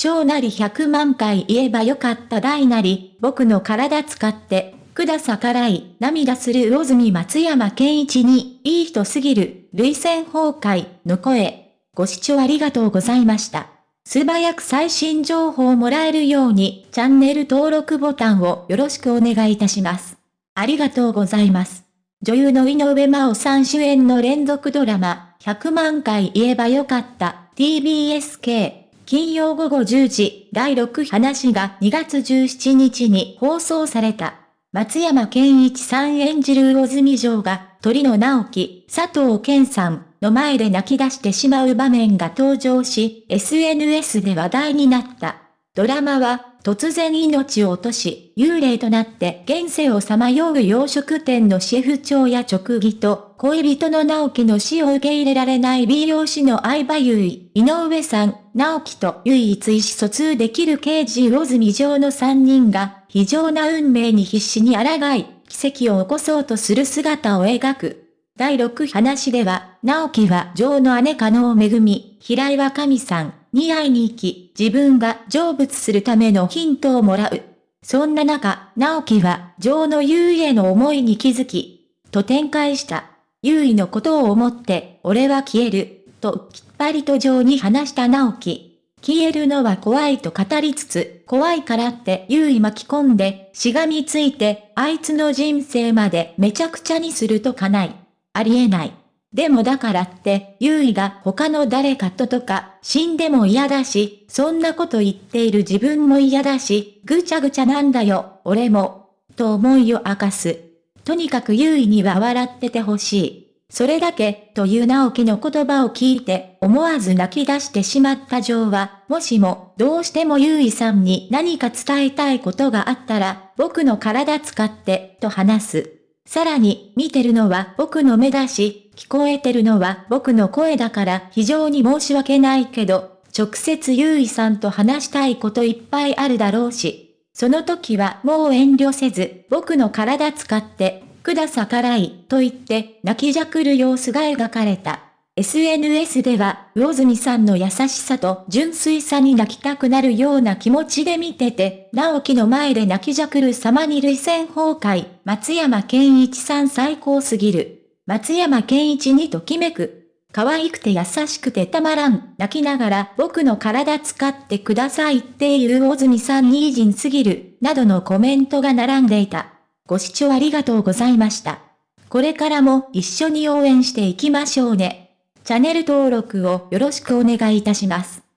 小なり100万回言えばよかった大なり、僕の体使って、くださからい、涙する魚住松山健一に、いい人すぎる、類線崩壊、の声。ご視聴ありがとうございました。素早く最新情報をもらえるように、チャンネル登録ボタンをよろしくお願いいたします。ありがとうございます。女優の井上真央さん主演の連続ドラマ、100万回言えばよかった、TBSK。金曜午後10時、第6話が2月17日に放送された。松山健一さん演じる魚住城が、鳥野直樹、佐藤健さんの前で泣き出してしまう場面が登場し、SNS で話題になった。ドラマは、突然命を落とし、幽霊となって現世をさまよう洋食店のシェフ長や直義と、恋人の直樹の死を受け入れられない美容師の相葉優衣、井上さん、直樹と唯一意思疎通できる刑事魚住上の3人が、非常な運命に必死に抗い、奇跡を起こそうとする姿を描く。第6話では、直樹は女の姉加納恵、平岩神さん、に会いに行き、自分が成仏するためのヒントをもらう。そんな中、直樹は、女王の優位への思いに気づき、と展開した。優位のことを思って、俺は消える、ときっぱりと女王に話した直樹。消えるのは怖いと語りつつ、怖いからって優位巻き込んで、しがみついて、あいつの人生までめちゃくちゃにするとかない。ありえない。でもだからって、優位が他の誰かととか、死んでも嫌だし、そんなこと言っている自分も嫌だし、ぐちゃぐちゃなんだよ、俺も。と思いを明かす。とにかく優位には笑っててほしい。それだけ、という直樹の言葉を聞いて、思わず泣き出してしまったジョーは、もしも、どうしても優位さんに何か伝えたいことがあったら、僕の体使って、と話す。さらに、見てるのは僕の目だし、聞こえてるのは僕の声だから非常に申し訳ないけど、直接優衣さんと話したいこといっぱいあるだろうし、その時はもう遠慮せず、僕の体使って、くださからい、と言って泣きじゃくる様子が描かれた。SNS では、魚住さんの優しさと純粋さに泣きたくなるような気持ちで見てて、直樹の前で泣きじゃくる様に類線崩壊、松山健一さん最高すぎる。松山健一にときめく。可愛くて優しくてたまらん。泣きながら僕の体使ってくださいっていう魚住さんに偉人すぎる。などのコメントが並んでいた。ご視聴ありがとうございました。これからも一緒に応援していきましょうね。チャンネル登録をよろしくお願いいたします。